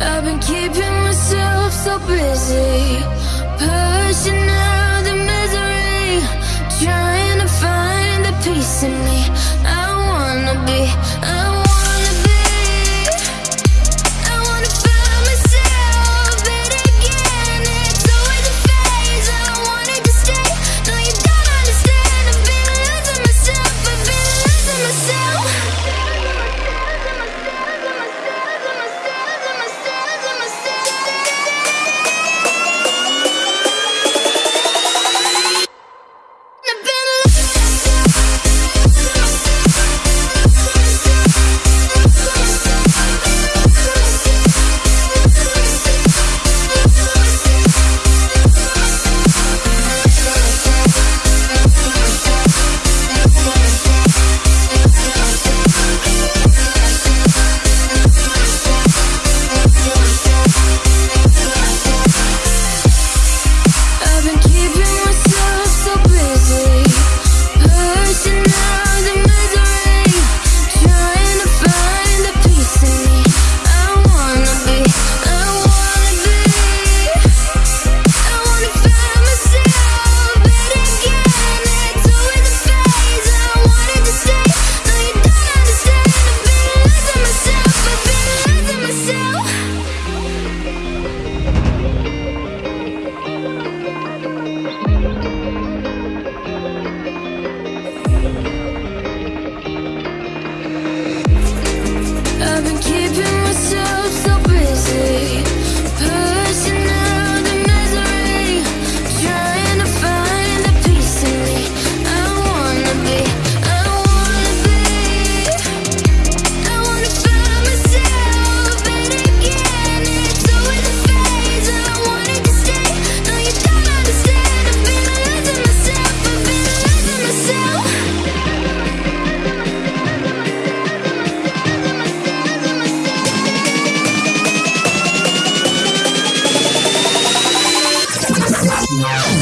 I've been keeping myself so busy,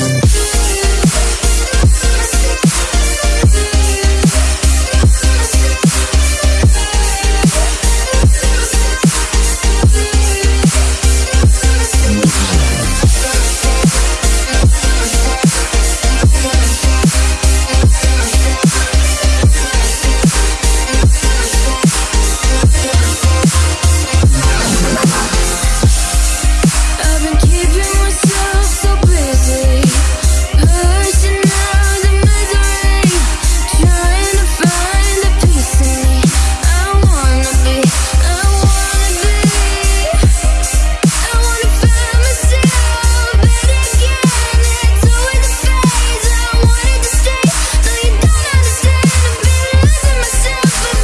Peace.